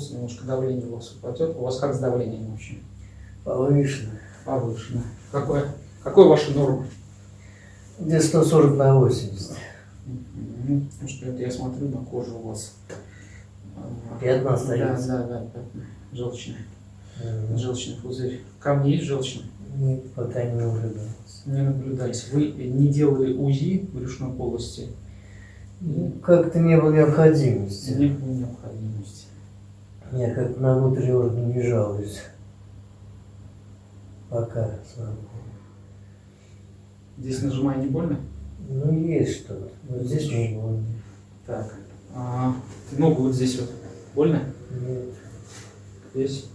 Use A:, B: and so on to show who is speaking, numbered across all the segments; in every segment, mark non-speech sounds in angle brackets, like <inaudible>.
A: успокоился, немножко давление у вас упадет. У вас как с давлением вообще?
B: Повышено.
A: Повышено. Какое? Какой ваша норма?
B: Где 140 на 80.
A: Мгм. Потому что это я смотрю на кожу у вас.
B: Пятна
A: Да,
B: остаются.
A: да, да, пятна. Желчные.
B: Мгм.
A: Желчный пузырь. Камни есть желчные?
B: Нет, пока не наблюдалось.
A: Не наблюдались. Вы не делали УЗИ брюшной полости?
B: Ну, Как-то не было необходимости.
A: Не было необходимости.
B: Я как на внутренний орган не жалуюсь. Пока, слава.
A: Здесь нажимая не больно?
B: Ну, есть что-то. Вот здесь не больно.
A: Так. А, ногу вот здесь вот. Больно?
B: Нет,
A: Здесь?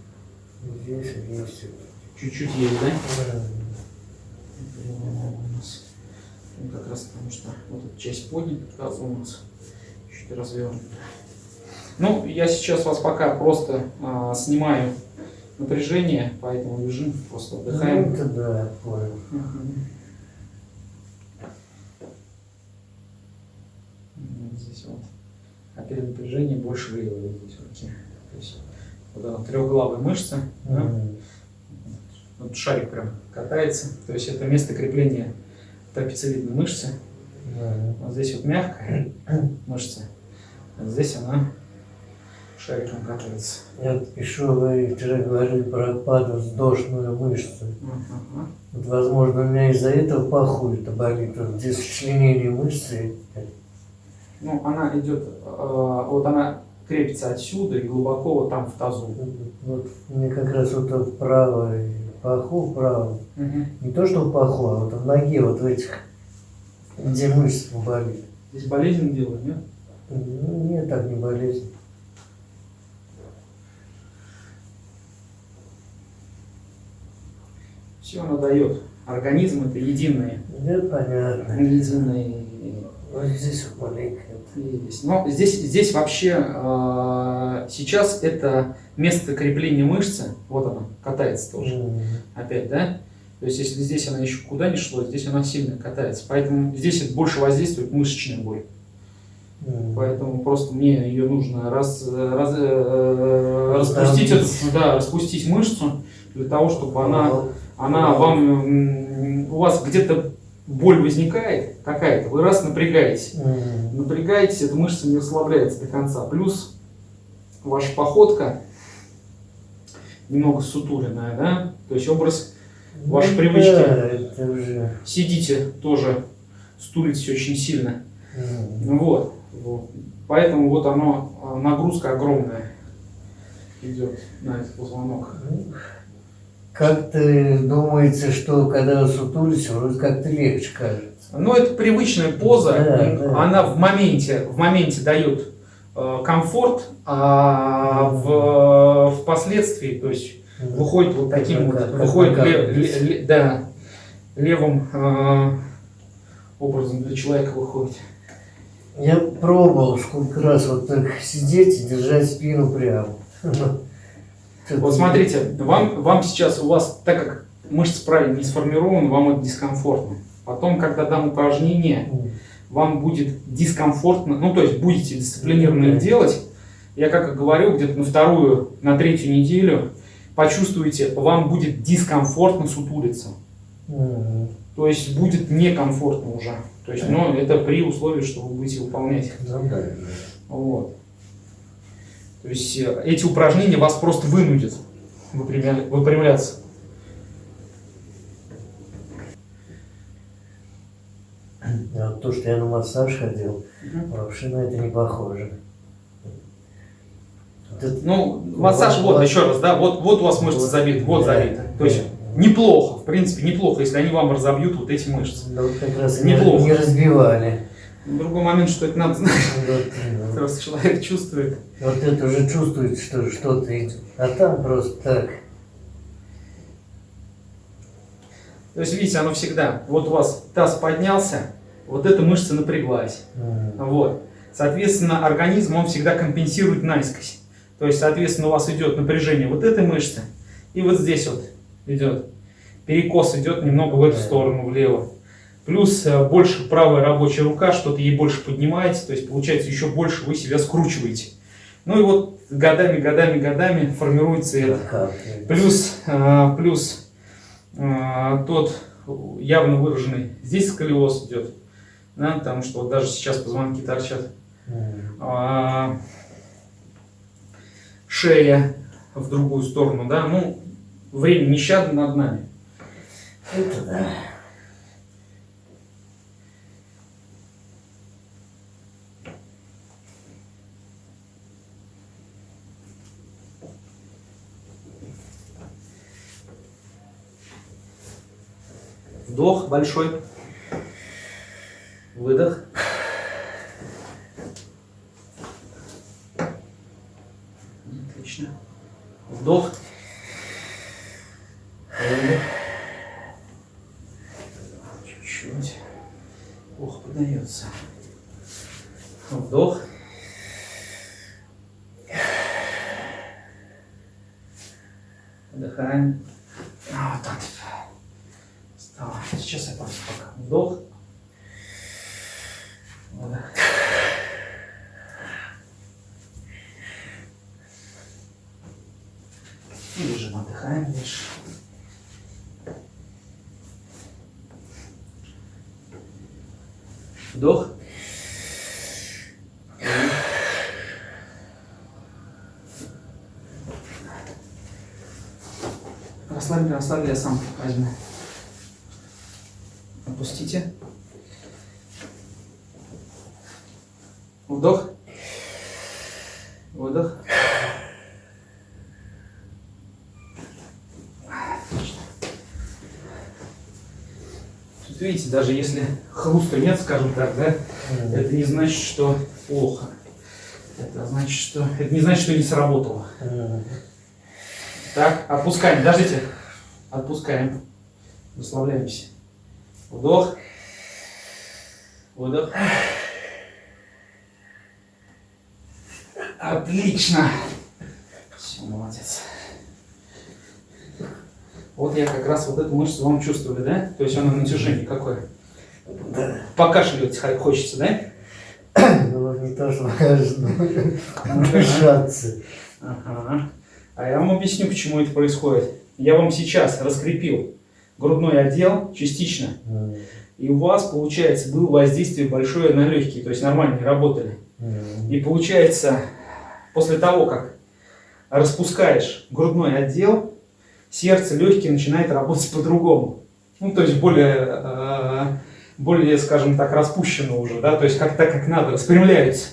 B: здесь есть.
A: Чуть-чуть есть, да?
B: Да.
A: у нас. Ну, как раз потому что вот эта часть поднята, у нас чуть развернута. Ну, я сейчас вас пока просто а, снимаю напряжение, поэтому лежим, просто
B: Ну,
A: отдыхаем.
B: это да, я понял.
A: Вот Здесь вот. А перед напряжением больше вот здесь руки. То есть вот она трехглавая мышца. да?
B: Мгм.
A: Вот шарик прям катается. То есть это место крепления трапециевидной мышцы.
B: Да.
A: Вот здесь вот мягкая мышца. А здесь она шариком катается.
B: Я пишу, вы вчера говорили про подвздошную мышцу.
A: Ага.
B: Вот, возможно, у меня из-за этого паху это болит. Вот здесь сочленение мышцы.
A: Ну, она идет, э, вот она крепится отсюда и глубоко вот там в тазу.
B: Вот мне как раз вот в правой паху, вправо.
A: Мгм.
B: Не то, что в паху, а вот в ноге, вот в этих, где мышца болит.
A: Здесь болезнь делают, нет?
B: Ну, нет, так не болезнь.
A: Все она дает. Организм это единое.
B: Да, понятно.
A: Единое.
B: Вот здесь.
A: Есть. Но здесь, здесь вообще э, сейчас это место крепления мышцы, вот она, катается тоже.
B: М.
A: Опять, да? То есть, если здесь она еще куда не шло, здесь она сильно катается. Поэтому здесь это больше воздействует мышечная боль.
B: М.
A: Поэтому просто мне ее нужно раз, раз- э, распустить,
B: Раздавить.
A: да, распустить мышцу для того, чтобы она вам, м, у вас где-то боль возникает какая-то, вы раз напрягаетесь,
B: М.
A: напрягаетесь, эта мышца не расслабляется до конца. Плюс ваша походка немного сутуленная, да? То есть образ
B: Ну
A: привычки.
B: Да, это уже.
A: сидите тоже, стулитесь очень сильно. Ну Вот, вот. Поэтому вот оно, а, нагрузка огромная идет на этот позвонок.
B: Ну, Как-то думается, что когда сутулись, вроде как-то легче кажется.
A: Но это привычная поза,
B: Да, да.
A: она в моменте, в моменте дает э, комфорт, а в, впоследствии, то есть выходит вот таким вот,
B: Как- как
A: выходит ле-
B: накапливается.
A: ле- ле- да, левым э, образом для человека выходит.
B: Я пробовал сколько раз вот так сидеть и держать спину прямо. <laughs>
A: Вот смотрите, вам, вам сейчас, у вас, так как мышца правильно не сформирована, вам это дискомфортно. Потом, когда дам упражнение, вам будет дискомфортно, ну то есть будете дисциплинированно их делать. Я как и говорю, где-то на вторую, на третью неделю почувствуете, вам будет дискомфортно сутулиться. То есть будет некомфортно уже. То есть, но это при условии, что вы будете выполнять.
B: Ну да.
A: Вот. То есть э, эти упражнения вас просто вынудят выпрямля- выпрямляться.
B: Вот то, что я на массаж ходил, вообще на это не похоже. Это-
A: Ну, массаж, вот, еще раз, да, вот, вот у вас мышцы
B: Вот,
A: забиты, вот
B: да,
A: забиты. То есть неплохо, в принципе, неплохо, если они вам разобьют вот эти мышцы.
B: Да вот как раз не,
A: Неплохо.
B: не разбивали.
A: Другой момент, что это надо знать,
B: Вот, <laughs> ну,
A: просто человек чувствует.
B: вот это уже чувствуется, что что-то идет. А там просто так.
A: То есть, видите, оно всегда, вот у вас таз поднялся, вот эта мышца напряглась. Вот. Соответственно, организм, он всегда компенсирует наискось. То есть, соответственно, у вас идет напряжение вот этой мышцы, и вот здесь вот идет. Перекос идет немного в эту сторону, влево. Плюс э, больше правая рабочая рука, что-то ей больше поднимаете, то есть, получается, еще больше вы себя скручиваете. Ну и вот годами, годами, годами формируется это. Плюс, а, плюс а, тот явно выраженный, здесь сколиоз идет, да, потому что вот даже сейчас позвонки торчат. А, шея в другую сторону, да, ну, время нещадно над нами.
B: Это да.
A: Вдох большой. Выдох. Отлично. Вдох. Выдох. Чуть-чуть. Ох, подается. Вдох. Вдыхаем. А, Вот так. Встала. Сейчас я просто пока. Вдох. Выдох. И лежим, отдыхаем дальше. Вдох. Расслабили, расслабили, я сам возьму. Опустите. Вдох. Выдох. Тут видите, даже если хруста нет, скажем так, да,
B: М.
A: это не значит, что плохо. Это значит, что это не значит, что не сработало.
B: М.
A: Так, отпускаем, подождите. Отпускаем. Расслабляемся. Вдох. Выдох. Отлично. Все, молодец. Вот я как раз вот эту мышцу вам чувствовали, да? То есть она натяжение какое?
B: Да.
A: Покашливать хо- хочется, да?
B: Ну, не то, что важно. Дышаться.
A: Ага. А я вам объясню, почему это происходит. Я вам сейчас раскрепил грудной отдел частично,
B: М.
A: и у вас, получается, было воздействие большое на легкие, то есть нормально не работали.
B: М.
A: И получается, после того, как распускаешь грудной отдел, сердце, легкие начинает работать <laughs> по-другому. Ну, то есть более, э, более, скажем так, распущенно уже, да, то есть как так, как надо, распрямляются.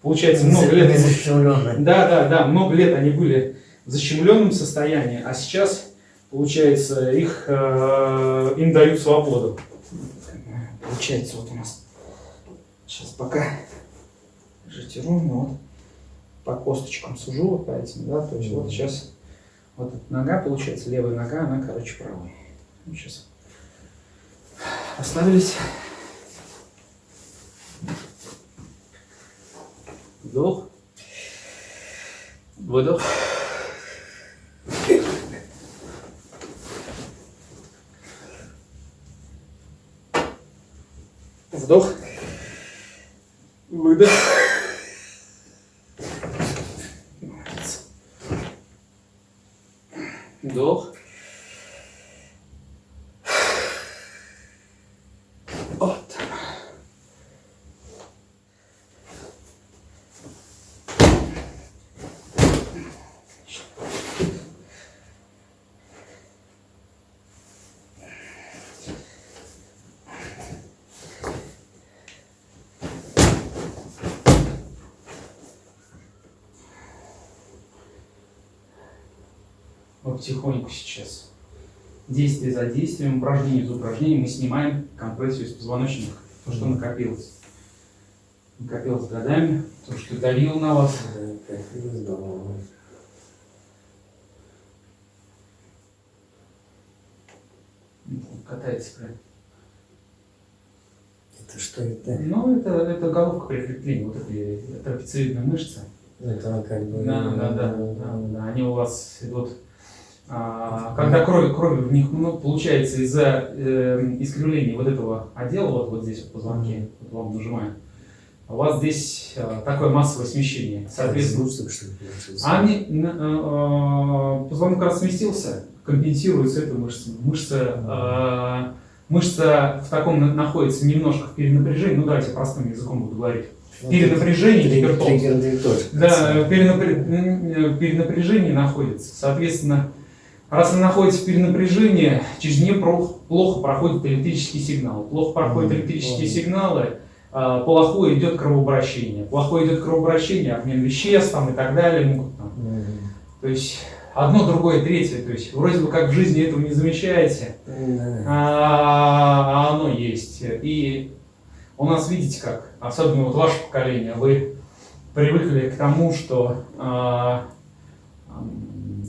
A: Получается, много лет... Да, да, да, много лет они были защемленном состоянии, а сейчас, получается, их, э, им дают свободу. Получается, вот у нас сейчас пока держите ровно, вот по косточкам сужу, вот по этим, да, то есть вот сейчас вот эта нога, получается, левая нога, она, короче, правая. Ну, сейчас остановились. Вдох. Выдох. Вдох. Выдох. Молодец. Вдох. Вот. Мы потихоньку сейчас, действие за действием, упражнение за упражнением, мы снимаем компрессию из позвоночника, то, что накопилось. Накопилось годами, то, что давило на вас.
B: Да,
A: Катается прям.
B: Это что это?
A: Ну, это, это головка прикрепления, вот этой трапециевидной мышцы.
B: Это как бы...
A: Да, да, да, да, да, они у вас идут. А, когда кровь, кровь в них, ну, получается, из-за э, искривления вот этого отдела, вот, вот здесь вот позвонки, вот вам нажимаем, у вас здесь э, такое массовое смещение. Соответственно,
B: ли, получился?
A: а не, э, э, позвонок раз сместился, компенсируется эта мышца. Мышца, э, мышца в таком на- находится немножко в перенапряжении, ну давайте простым языком буду говорить.
B: Вот
A: Перенапряжение, гипертонус. Да, перенапряжение находится. Соответственно, раз она находится в перенапряжении, через нее плохо проходит электрический сигнал. Плохо проходят электрические сигналы, а, плохое идет кровообращение. Плохое идет кровообращение, обмен веществ там, и так далее. могут там. То есть одно, другое, третье. То есть вроде бы как в жизни этого не замечаете, а а оно есть. И у нас, видите как, особенно вот ваше поколение, вы привыкли к тому, что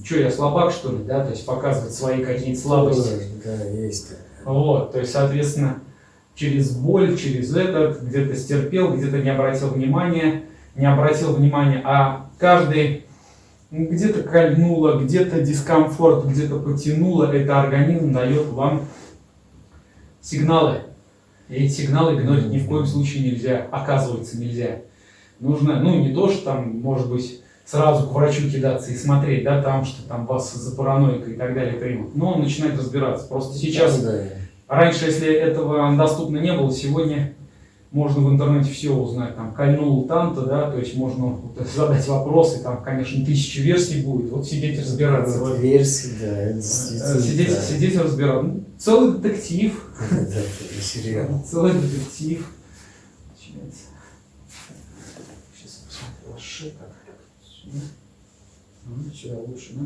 A: что я слабак, что ли, да, то есть показывать свои какие-то слабости.
B: Да, есть.
A: Вот, то есть, соответственно, через боль, через этот, где-то стерпел, где-то не обратил внимания, не обратил внимания, а каждый где-то кольнуло, где-то дискомфорт, где-то потянуло, это организм дает вам сигналы. И эти сигналы игнорить ни в коем случае нельзя, оказывается нельзя. Нужно, ну не то, что там, может быть, сразу к врачу кидаться и смотреть, да, там, что там вас за параноикой и так далее примут. Но начинать разбираться. Просто сейчас
B: Да.
A: Раньше, если этого доступно не было, сегодня можно в интернете все узнать. Там кольнул танта, да, то есть можно вот задать вопросы, там, конечно, тысячи версий будет. Вот сидеть и разбираться.
B: Вот версии, да, это
A: э. Сидеть,
B: да.
A: сидеть и разбираться. Ну, целый детектив. <laughs>
B: Да, это сериал.
A: Целый детектив. Начинается. Сейчас я посмотрю, ваш шея как. Сюда. Ну, Сюда лучше, да?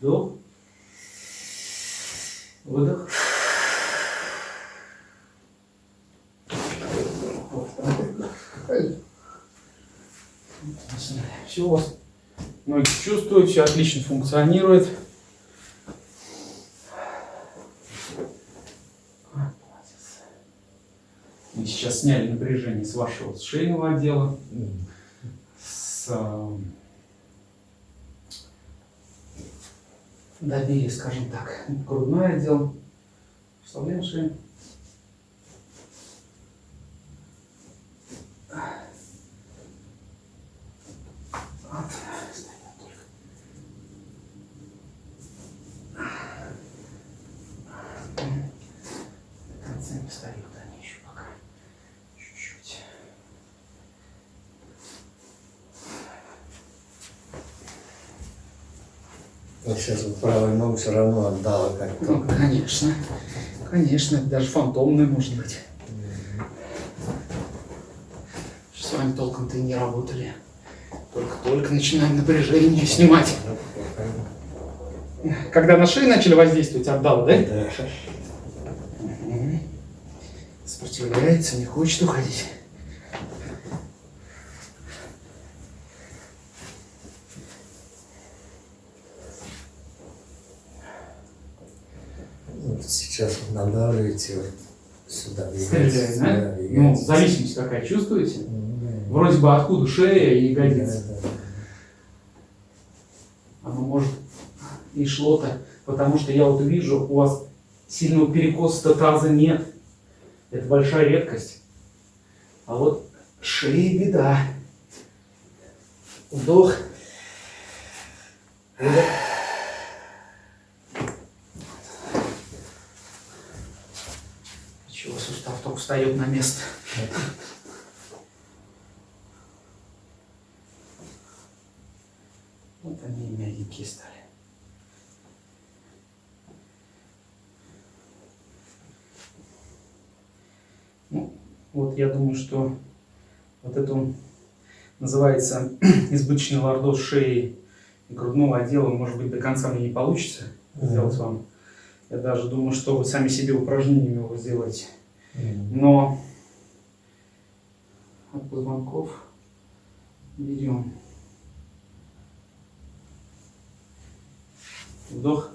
A: Вдох. Выдох. Все у вас ноги чувствуют, все отлично функционирует. Мы сейчас сняли напряжение с вашего шейного отдела, с эм, добили, скажем так, грудной отдел. Вставляем шею. Вот, стоят только. До конца не встают они еще пока. Чуть-чуть.
B: Вот сейчас вот все равно отдала как-то.
A: Ну, конечно. Конечно, даже фантомный может быть. С вами толком-то и не работали. Только-только начинаем напряжение снимать. Когда на шее начали воздействовать, отдал, да?
B: Да.
A: Сопротивляется, не хочет уходить.
B: Вот сейчас надавливаете вот сюда.
A: Стреляет, да?
B: Да,
A: Ну, зависимость какая, чувствуете?
B: М,
A: Вроде бы откуда шея и ягодица.
B: да, да.
A: Оно может и шло-то, потому что я вот вижу, у вас сильного перекоса таза нет. Это большая редкость. А вот шея беда. Вдох. Выдох. Чего сустав только встает на место. Вот они мягенькие стали. Ну, вот я думаю, что вот эту называется <clears throat> избыточный лордоз шеи и грудного отдела, может быть, до конца мне не получится сделать вам. Я даже думаю, что вы сами себе упражнениями его сделаете. Но от позвонков берем вдох,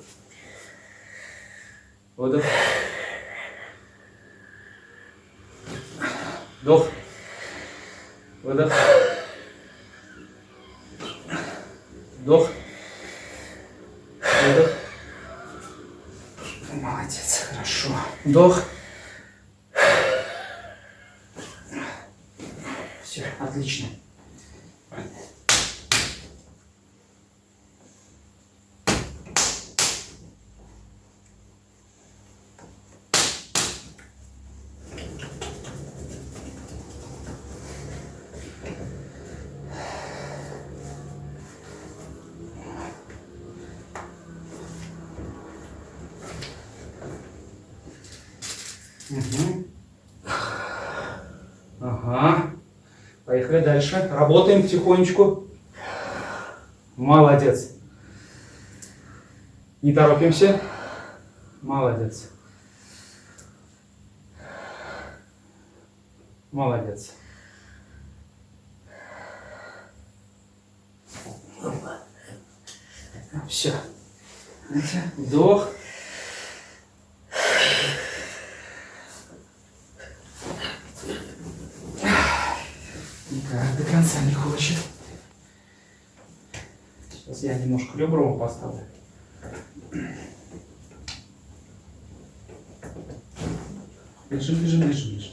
A: выдох, вдох, выдох, Вдох. Выдох. Молодец, хорошо. Вдох. Все, отлично. Дальше. Работаем потихонечку. Молодец. Не торопимся. Молодец. Молодец. Все. Вдох. Никак до конца не хочет. Сейчас я немножко ребром поставлю. Лежим, лежим, лежим, лежим.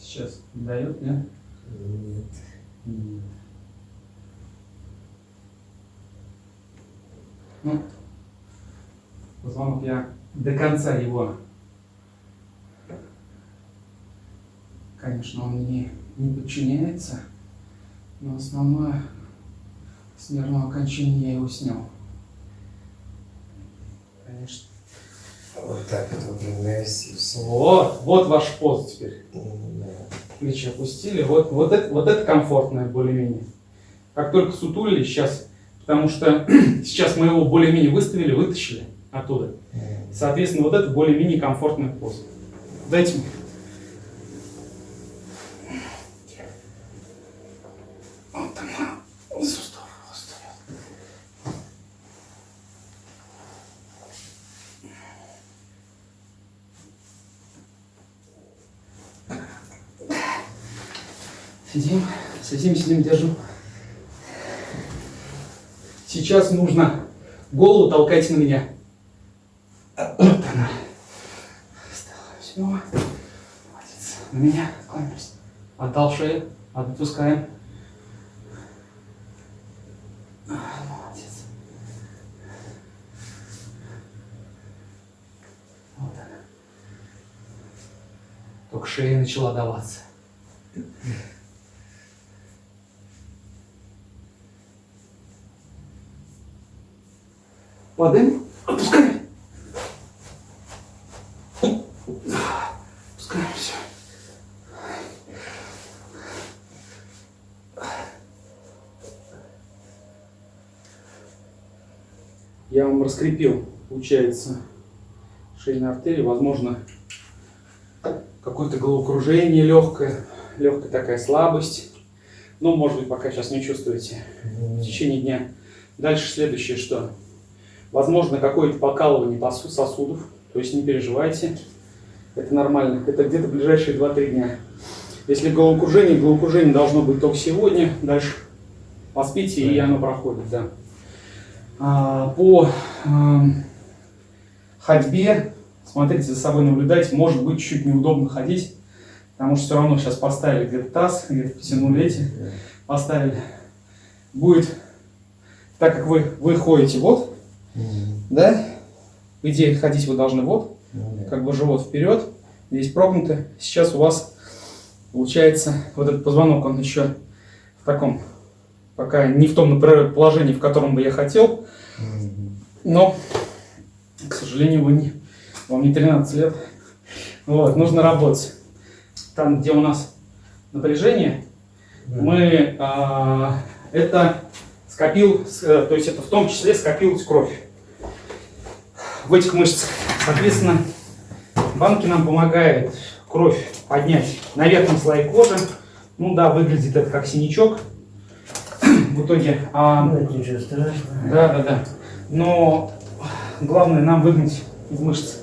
A: Сейчас дает, нет?
B: Нет.
A: Нет. Ну, позвонок я до конца его, конечно, он мне не подчиняется, но основное с нервного окончания я его снял. Конечно.
B: Вот так вот выпрямляйся и все.
A: Вот, вот ваш пост теперь.
B: Да.
A: плечи опустили. Вот, вот, это, вот это комфортное более-менее. Как только сутулили сейчас, потому что <clears throat> сейчас мы его более-менее выставили, вытащили оттуда. Соответственно, вот это более-менее комфортная поза. Дайте мне. Вот она. Сустав выставил. Сидим, сидим, сидим, держим. Сейчас нужно голову толкать на меня. Вот она. Все. Молодец. На меня кланяемся. Отдал шею. Отпускаем. Молодец. Вот она. Только шея начала даваться. Падаем. Опускаем. Опускаем все. Я вам раскрепил, получается, шейные артерии. Возможно, какое-то головокружение легкое, легкая такая слабость. Но, может быть, пока сейчас не чувствуете в течение дня. Дальше следующее что? Возможно, какое-то покалывание сосудов, то есть не переживайте, это нормально, это где-то ближайшие 2-3 дня. Если головокружение, головокружение должно быть только сегодня, дальше поспите, и оно проходит, да. А, по ам, ходьбе, смотрите за собой, наблюдайте, может быть чуть неудобно ходить, потому что все равно сейчас поставили где-то таз, где-то потянули эти, поставили. Будет, так как вы, вы ходите вот, да? По идее, ходить вы должны вот, как бы живот вперед, здесь прогнуто. Сейчас у вас получается вот этот позвонок, он еще в таком, пока не в том положении, в котором бы я хотел, но, к сожалению, вы не, вам не 13 лет. Вот, нужно работать. Там, где у нас напряжение, мы а, это скопил, э, то есть это в том числе скопилась кровь в этих мышцах. Соответственно, банки нам помогают кровь поднять на верхнем слое кожи. Ну да, выглядит это как синячок. В итоге. А,
B: Ну, это ничего страшного.
A: да, да, да. Но главное нам выгнать из мышц.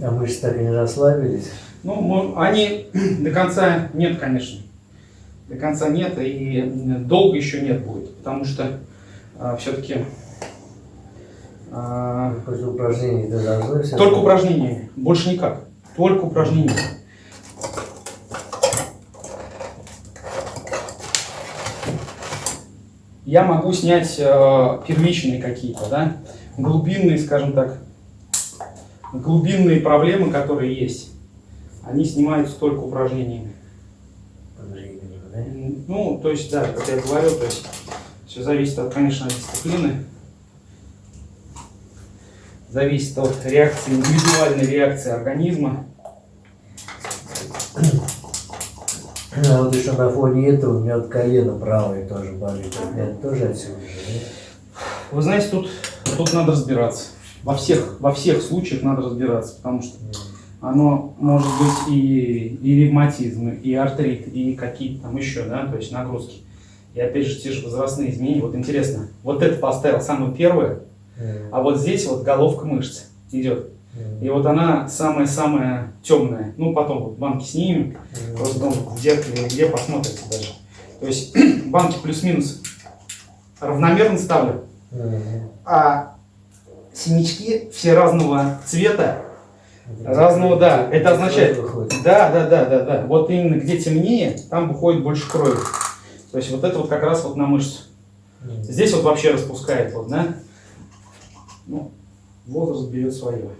B: А мышцы так и не расслабились.
A: Ну, мо- они до конца нет, конечно. До конца нет, и долго еще нет будет, потому что все-таки
B: После упражнений ты должны все
A: только упражнения, больше никак. Только упражнения. Я могу снять э, первичные какие-то, да, глубинные, скажем так, глубинные проблемы, которые есть, они снимаются только упражнениями. Ну, то есть, да, как я говорю, то есть все зависит, от, конечно, от дисциплины, зависит от реакции, индивидуальной реакции организма.
B: А вот еще на фоне этого у меня вот колено правое тоже болит. Это тоже отсюда же,
A: Вы знаете, тут, тут надо разбираться. Во всех, во всех случаях надо разбираться, потому что оно может быть и, и ревматизм, и артрит, и какие-то там еще, да, то есть нагрузки. И опять же, те же возрастные изменения. Вот интересно, вот это поставил самое первое, а вот здесь вот головка мышцы идет. И вот она самая-самая темная. Ну, потом вот банки снимем, просто там в зеркале где посмотрите даже. То есть <clears throat> банки плюс-минус равномерно ставлю, а синячки все разного цвета, разного, да. Это означает, да, да, да, да, да. Вот именно где темнее, там выходит больше крови. То есть вот это вот как раз вот на мышцу. Здесь вот вообще распускает, вот, да? Ну, возраст берет свое.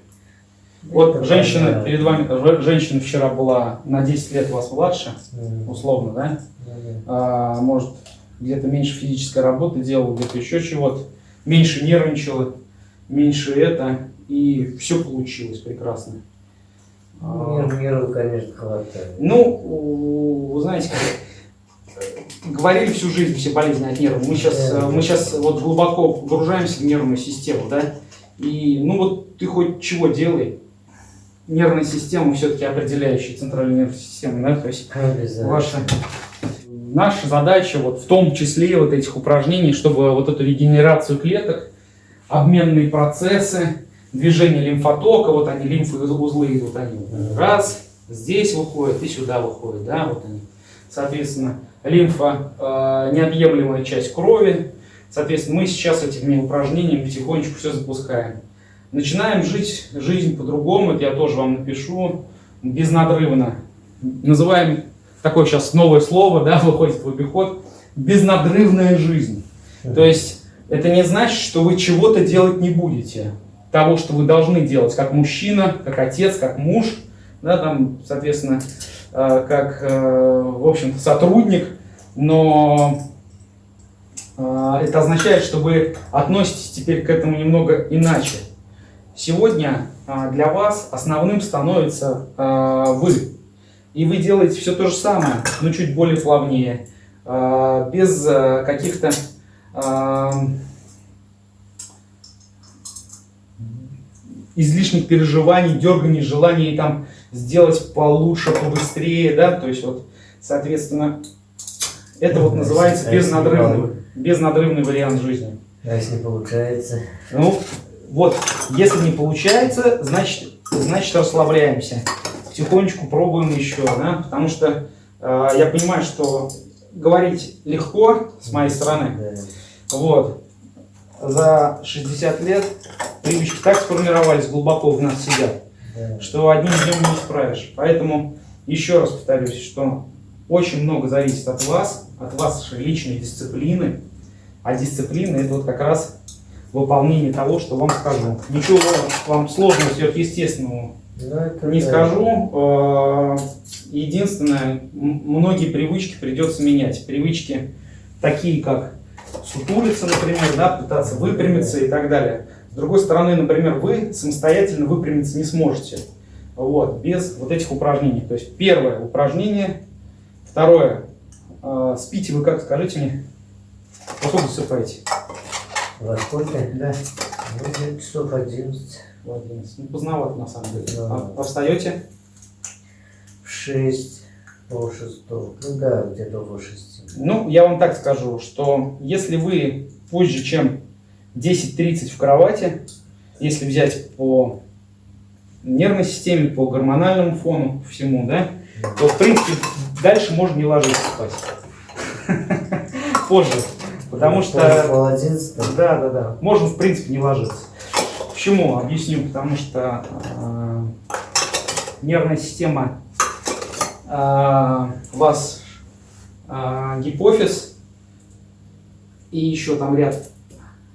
A: Вот женщина перед вами, ж- женщина вчера была на 10 лет вас младше, условно, да? А, может, где-то меньше физической работы делала, где-то еще чего-то, меньше нервничала, меньше это, и все получилось прекрасно. А,
B: Нервов, конечно, хватает.
A: ну, вы знаете, как, говорили всю жизнь все болезни от нервов. Мы сейчас, э, мы сейчас вот глубоко погружаемся в нервную систему, да? И, ну вот ты хоть чего делай, нервная система все-таки определяющая центральную нервную систему, да? То есть ваша наша задача вот в том числе вот этих упражнений, чтобы вот эту регенерацию клеток, обменные процессы, движение лимфотока, вот они лимфоузлы идут, они вот раз здесь выходят и сюда выходят, да, вот они. Соответственно, лимфа э, неотъемлемая часть крови. Соответственно, мы сейчас этими упражнениями потихонечку все запускаем. Начинаем жить жизнь по-другому, это я тоже вам напишу, безнадрывно. Называем такое сейчас новое слово, да, <laughs> выходит в обиход, безнадрывная жизнь. То есть это не значит, что вы чего-то делать не будете. Того, что вы должны делать, как мужчина, как отец, как муж, да, там, соответственно, э, как, э, в общем-то, сотрудник, но э, это означает, что вы относитесь теперь к этому немного иначе. Сегодня э, для вас основным становится э, вы. И вы делаете все то же самое, но чуть более плавнее, э, без каких-то излишних переживаний, дерганий, желаний там сделать получше, побыстрее, да, то есть вот, соответственно, это вот называется безнадрывный, безнадрывный вариант жизни.
B: А если не получается?
A: Ну, вот, если не получается, значит, значит расслабляемся. Потихонечку пробуем еще, да, потому что э, я понимаю, что говорить легко с моей стороны, вот, за 60 лет привычки так сформировались, глубоко в нас сидят, что одним днем не исправишь. Поэтому еще раз повторюсь, что очень много зависит от вас, от вашей личной дисциплины. А дисциплина это вот как раз выполнение того, что вам скажу. Ничего вам сложного, сверхъестественного
B: это
A: не
B: да.
A: скажу. Э, Единственное, многие привычки придется менять. Привычки такие, как сутулиться, например, да, пытаться выпрямиться и так далее. С другой стороны, например, вы самостоятельно выпрямиться не сможете. Вот, без вот этих упражнений. То есть первое упражнение, второе, э, спите вы как, скажите мне, во сколько засыпаете?
B: Во сколько?
A: Да.
B: Где-то часов 11.
A: В 11. Ну, поздновато на самом деле.
B: Да.
A: А, а встаете?
B: В 6. Пол шестого. Ну да, где-то около шести.
A: Ну, я вам так скажу, что если вы позже, чем 10.30 в кровати, если взять по нервной системе, по гормональному фону, всему, да, то, в принципе, дальше можно не ложиться спать. <laughs> Позже. Потому что...
B: Пол одиннадцатого.
A: Да, да, да. Можно, в принципе, не ложиться. Почему? Объясню. Потому что э, нервная система э, у вас э, гипофиз и еще там ряд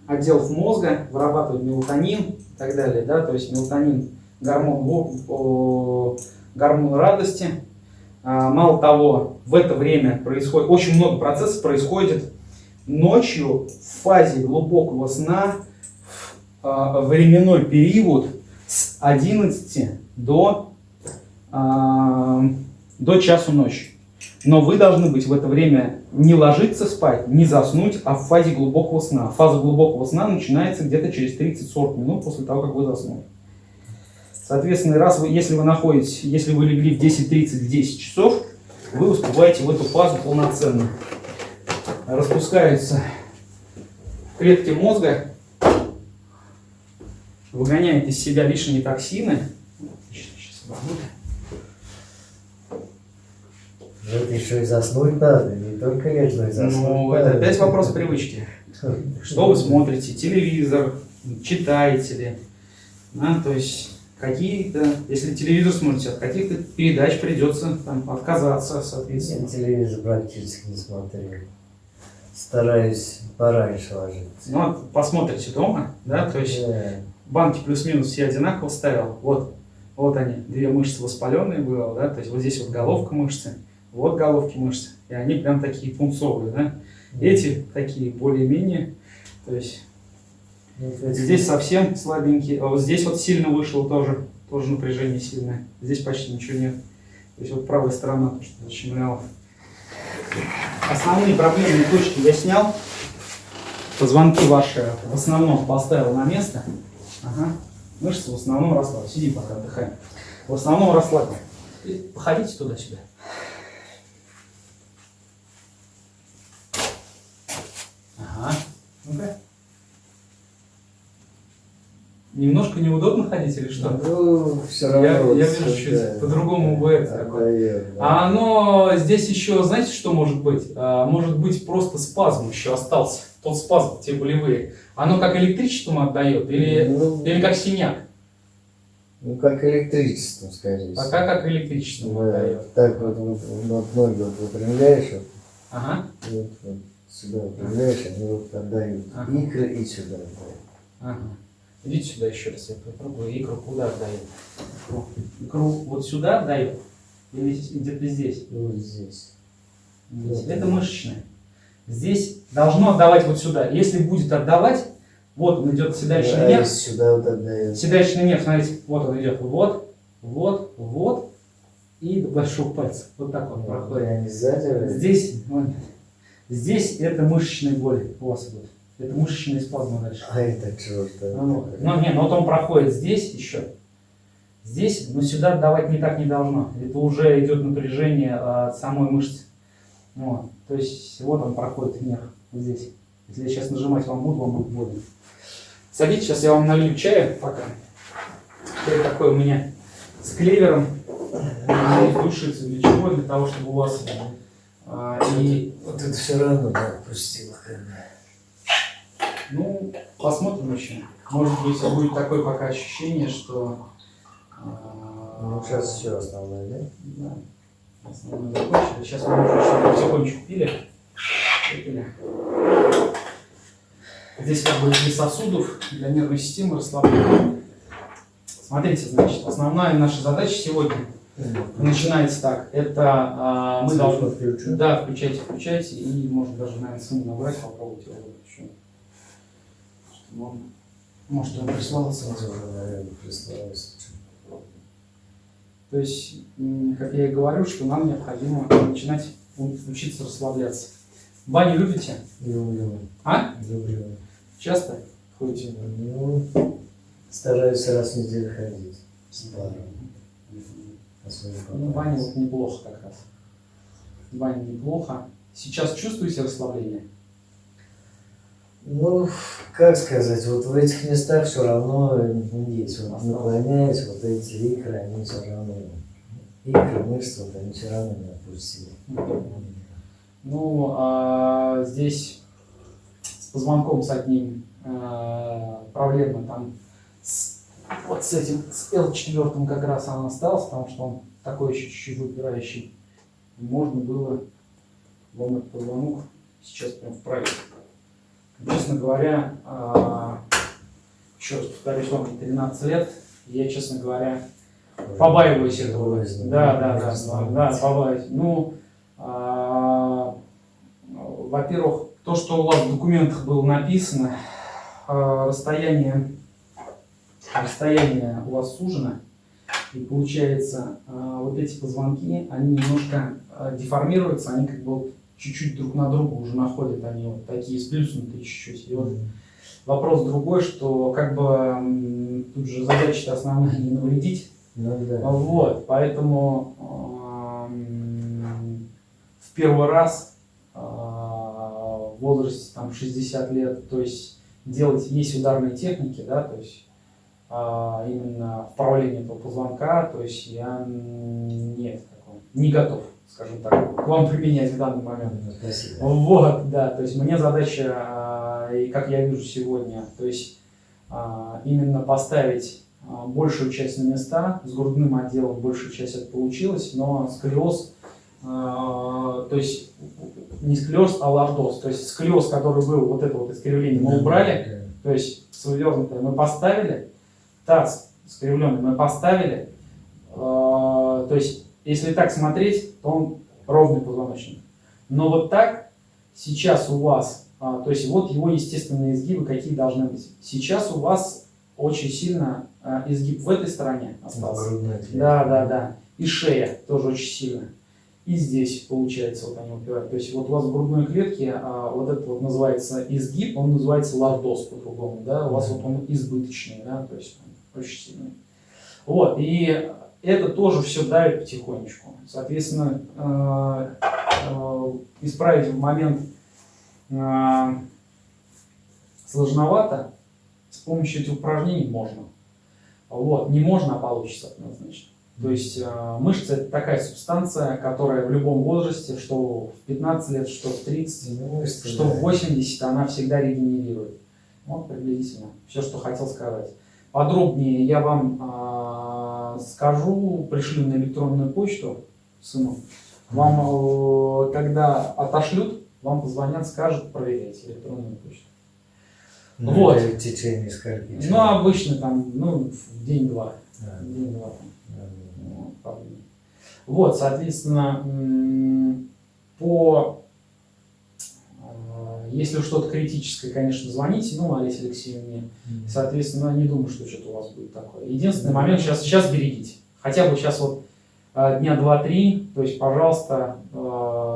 A: отделов мозга вырабатывают мелатонин и так далее, да, то есть мелатонин гормон, гормон радости. А, Мало того, в это время происходит, очень много процессов происходит ночью в фазе глубокого сна в а, временной период с 11 до, а, до часу ночи. Но вы должны быть в это время не ложиться спать, не заснуть, а в фазе глубокого сна. Фаза глубокого сна начинается где-то через 30-40 минут после того, как вы заснули. Соответственно, раз вы, если вы находитесь, если вы легли в 10.30, в 10 часов, вы успеваете в эту фазу полноценно. Распускаются клетки мозга, выгоняет из себя лишние токсины. Сейчас
B: это еще и заснуть надо, не только лечь, но и заснуть
A: Ну,
B: надо.
A: это опять вопрос привычки. Что вы смотрите? Телевизор? Читаете ли? Да, то есть какие-то, если телевизор смотрите, от каких-то передач придется там, отказаться,
B: Я
A: соответственно.
B: телевизор практически не смотрю. Стараюсь пораньше ложиться.
A: Ну, вот посмотрите дома, да, то есть
B: Да.
A: банки плюс-минус все одинаково ставил. Вот, вот они, две мышцы воспаленные было, да, то есть вот здесь вот головка мышцы, вот головки мышцы, и они прям такие пунцовые, да. Эти такие более-менее, то есть
B: Ну, то есть
A: здесь совсем слабенькие, а вот здесь вот сильно вышло тоже, тоже напряжение сильное, здесь почти ничего нет. То есть вот правая сторона, то, что защемляло. Основные проблемные точки я снял, позвонки ваши в основном поставил на место. Ага. Мышцы в основном расслаблены. Сидим пока отдыхаем. В основном расслаблены. Походите туда-сюда. Ага. Ну-ка. Немножко неудобно ходить или что?
B: Ну, все равно.
A: Я-
B: вот
A: я вижу, чуть по-другому
B: да,
A: бывает такое. А оно здесь еще, знаете, что может быть? А, может быть просто спазм еще остался. Тот спазм, те болевые. Оно как электричеством отдает или,
B: ну,
A: или как синяк?
B: ну, как электричество, скорее всего.
A: Пока как электричеством
B: Да,
A: отдает.
B: Так вот, вот, вот ноги вот выпрямляешь, вот,
A: Ага.
B: вот, вот сюда выпрямляешь, они вот отдают
A: Ага.
B: икры и сюда отдают.
A: Ага. Идите сюда еще раз, я попробую. Икру куда отдает? Икру, икру вот сюда отдает? Или где-то здесь?
B: И вот здесь.
A: Здесь. Это мышечное. Здесь должно отдавать вот сюда. Если будет отдавать, вот он идет седалищный
B: а
A: нерв.
B: сюда вот отдает.
A: Седалищный нерв, смотрите, вот он идет. Вот, вот, вот. И до большого пальца. Вот так он проходит. Здесь, здесь это мышечные боли у вас идут. Это мышечные спазмы дальше.
B: А это черт.
A: Ну, вот. Ну, не, ну вот он проходит здесь еще. Здесь, но сюда давать не так не должно. Это уже идет напряжение а, от самой мышцы. Вот. То есть вот он проходит нерв вот здесь. Если я сейчас нажимать вам буду, вам будет больно. Садитесь, сейчас я вам налью чая пока. Чай такой у меня с клевером. Душицы. Для чего? Для того, чтобы у вас а, и
B: Вот это все равно да, отпустило.
A: Ну, посмотрим еще. Может быть, будет такое пока ощущение, что... а,
B: Ну, сейчас все основное, да?
A: Да. Основное закончили. Сейчас мы уже потихонечку пили. Выпили. Здесь как бы для сосудов, для нервной системы расслабления. Смотрите, значит, основная наша задача сегодня начинается так. Это а, мы должны... Да, включайте, включайте. И может даже, наверное, сыну набрать, попробуйте его еще. Может, он прислал сразу.
B: Наверное, прислалось.
A: То есть, как я и говорю, что нам необходимо начинать учиться расслабляться. Баню любите?
B: Люблю.
A: А?
B: Люблю.
A: Часто ходите?
B: Ну, стараюсь раз в неделю ходить. С паром.
A: Ну, баня вот неплохо как раз. в бане неплохо. Сейчас чувствуете расслабление?
B: Ну, как сказать, вот в этих местах все равно есть. Вот
A: Осталось.
B: наклоняюсь, вот эти икры, они все равно, икры, мышцы, вот они все равно не отпустили.
A: Ну, а здесь с позвонком с одним э, проблема там с, вот с этим, с L4 как раз она осталась, потому что он такой еще чуть-чуть выпирающий. Можно было ломать позвонок сейчас прям вправить. Честно говоря, а, еще раз повторюсь, вам 13 лет, я, честно говоря, Побаиваюсь этого. Да, да, да, да, да, побаиваюсь. Ну, а, во-первых, то, что у вас в документах было написано, а, расстояние, расстояние у вас сужено, и получается, вот эти позвонки, они немножко деформируются, они как бы чуть-чуть друг на друга уже находят, они вот такие сплюснутые чуть-чуть. И вот вопрос другой, что как бы тут же задача основная не навредить,
B: Ну да.
A: вот, поэтому эм, в первый раз э, в возрасте там 60 лет, то есть делать есть ударные техники, да, то есть э, именно вправление этого позвонка, то есть я нет такого, не готов, скажем так, к вам применять в данный момент.
B: Спасибо.
A: Вот, да, то есть мне задача, а, и как я вижу сегодня, то есть а, именно поставить а, большую часть на места, с грудным отделом большая часть это получилось, но сколиоз, то есть не сколиоз, а лордоз, то есть сколиоз, который был, вот это вот искривление мы убрали, то есть вывернутое мы поставили, таз скривленный мы поставили, то есть если так смотреть, то он ровный позвоночник. Но вот так сейчас у вас, а, то есть вот его естественные изгибы какие должны быть. Сейчас у вас очень сильно а, изгиб в этой стороне остался. Да, да, да. И шея тоже очень сильно. И здесь, получается, вот они упирают. То есть вот у вас в грудной клетке а, вот это вот называется изгиб, он называется лордоз по-другому, да, у вас вот он избыточный, да, то есть он очень сильный. Вот, и это тоже все давит потихонечку. Соответственно, э, э, исправить в момент э, сложновато, с помощью этих упражнений можно. Вот, не можно, а получится однозначно. То есть э, мышца это такая субстанция, которая в любом возрасте, что в 15 лет, что в 30,
B: Ну,
A: что
B: да.
A: в 80, она всегда регенерирует. Вот приблизительно все, что хотел сказать. Подробнее я вам э, скажу, пришлю на электронную почту сыну. Вам, э, когда отошлют, вам позвонят, скажут, проверяйте электронную почту.
B: Ну,
A: Вот.
B: это В течение скольки?
A: Ну, обычно там, ну, день-два.
B: А,
A: День-два
B: да,
A: дней. Вот, соответственно, по если что-то критическое, конечно, звоните, ну, Олесе Алексеевне. Соответственно, не думаю, что что-то у вас будет такое. Единственный момент, сейчас, сейчас берегите. Хотя бы сейчас вот э, дня два-три, то есть, пожалуйста,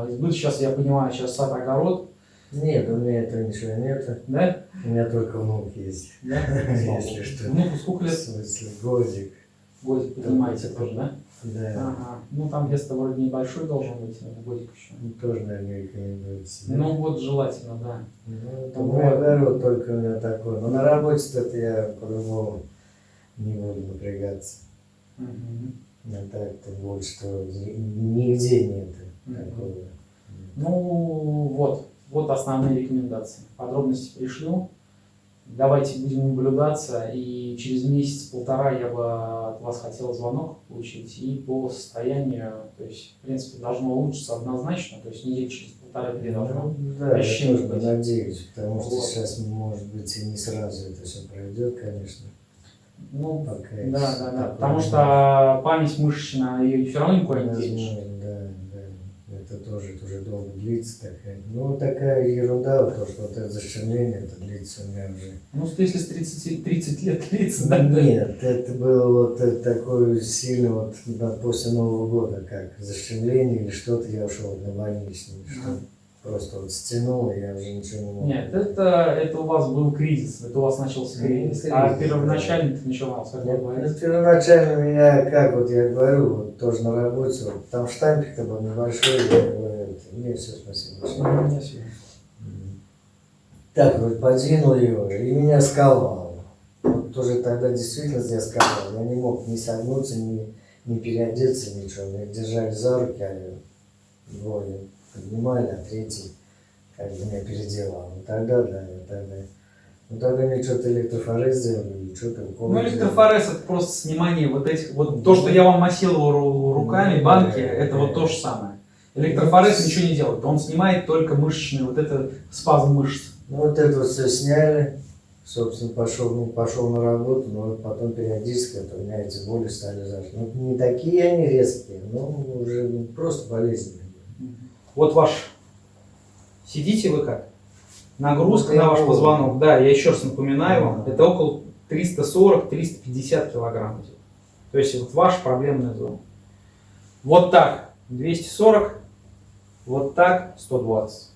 A: избыток, сейчас я понимаю, сейчас сад, огород,
B: Нет, у меня этого ничего нет.
A: да?
B: У меня только внук есть.
A: Да? <laughs>
B: Если что.
A: Ну, сколько
B: В
A: лет?
B: смысле, годик.
A: Годик поднимаете тоже, да?
B: Да.
A: Ага. Ну, там вес-то вроде небольшой должен быть, годик еще.
B: Ну, Тоже, наверное, рекомендуется. да?
A: Ну, вот желательно, да.
B: Ну, это
A: вот.
B: мой огород только у меня такой. Но на работе-то я по-другому не буду напрягаться.
A: Мгм.
B: А так-то больше, что ни- нигде нет
A: Мгм.
B: такого.
A: Ну, вот. Вот основные рекомендации. Подробности пришлю. Давайте будем наблюдаться. И через месяц-полтора я бы от вас хотел звонок получить. И по состоянию, то есть, в принципе, должно улучшиться однозначно. То есть, недель через полтора-две должно.
B: Ну, да, я тоже надеюсь, потому что
A: Вот.
B: сейчас, может быть, и не сразу это все пройдет, конечно.
A: Ну,
B: Пока
A: да, да, да. Потому что память мышечная, ее все равно никуда не денешь.
B: Это тоже уже долго длится такая. Ну, такая ерунда, то, что вот это зашивление, это длится у меня уже.
A: Ну, если с 30, 30 лет длится, да?
B: Нет, это было вот такое сильно вот да, после Нового года, как зашивление или что-то, я ушел на больничный, что
A: Мгм.
B: Просто вот стянул, и я уже ничего не мог.
A: Нет, это, это у вас был кризис, это у вас начался
B: Ну,
A: кризис. А первоначально ты начинался, как вы
B: Нет,
A: говорите.
B: ну, первоначально меня, как вот я говорю, вот тоже на работе, вот, там штампик-то был небольшой, я говорю, Нет, все, спасибо.
A: Мгм, спасибо.
B: Так, вот подвинул его, и меня сковало. Вот тоже тогда действительно я сковал. Я не мог ни согнуться, ни, ни переодеться, ничего. Меня держали за руки, а двое поднимали, а третий как бы меня переделал. Ну тогда, да, я тогда. Ну тогда мне что-то электрофорез сделали, или что-то
A: Ну, электрофорез это просто снимание вот этих, вот то, что я вам массировал ру- руками,
B: Ну,
A: банки,
B: да,
A: это
B: да.
A: вот то же самое. Электрофорез ничего не делает, он снимает только мышечный, вот это спазм мышц.
B: Ну вот это вот все сняли, собственно, пошел, ну, пошел на работу, но потом периодически вот у меня эти боли стали зажить. Ну, не такие они резкие, но уже ну, просто болезненные.
A: Вот ваш, сидите вы как? Нагрузка
B: я
A: на ваш позвонок, да, я еще раз напоминаю вам, это около 340-350 килограмм идет. То есть вот ваша проблемная зона. Вот так 240, вот так 120.